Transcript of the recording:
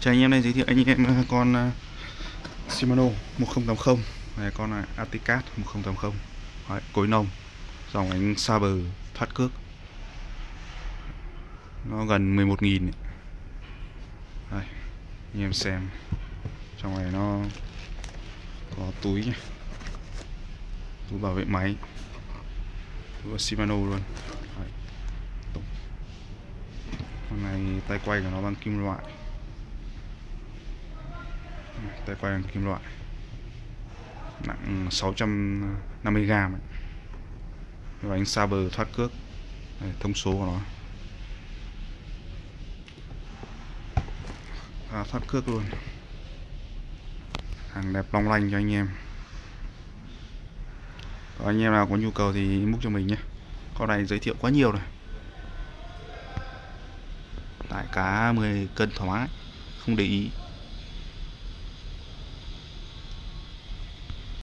Chào anh em đây giới thiệu anh em à, con à, Shimano 1080 này con là Aticat 1080 Đấy, cối nồng dòng ánh Saber thoát cước. Nó gần 11.000 Đây anh em xem. Trong này nó có túi nhá. Túi bảo vệ máy. Túi Shimano luôn. Đấy. con này tay quay của nó bằng kim loại tay quay bằng kim loại. Nặng ừ, 650g và bánh Saber thoát cước. Đây, thông số của nó. À, thoát cước luôn. Hàng đẹp long lanh cho anh em. Có anh em nào có nhu cầu thì inbox cho mình nhé. Con này giới thiệu quá nhiều rồi. Tại cá 10 cân thoải mái không để ý.